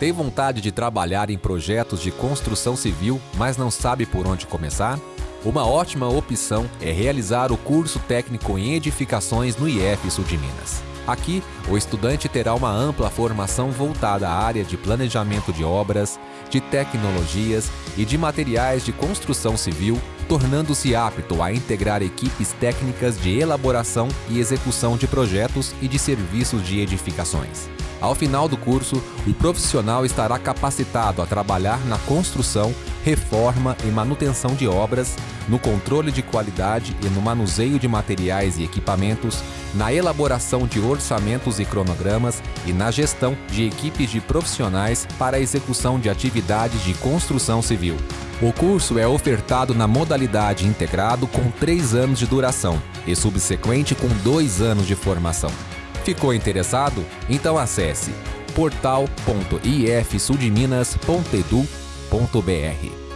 Tem vontade de trabalhar em projetos de construção civil, mas não sabe por onde começar? Uma ótima opção é realizar o curso técnico em edificações no IF Sul de Minas. Aqui, o estudante terá uma ampla formação voltada à área de planejamento de obras, de tecnologias e de materiais de construção civil, tornando-se apto a integrar equipes técnicas de elaboração e execução de projetos e de serviços de edificações. Ao final do curso, o profissional estará capacitado a trabalhar na construção, reforma e manutenção de obras, no controle de qualidade e no manuseio de materiais e equipamentos, na elaboração de orçamentos e cronogramas e na gestão de equipes de profissionais para a execução de atividades de construção civil. O curso é ofertado na modalidade integrado com três anos de duração e subsequente com dois anos de formação. Ficou interessado? Então acesse portal.ifsudminas.edu.br.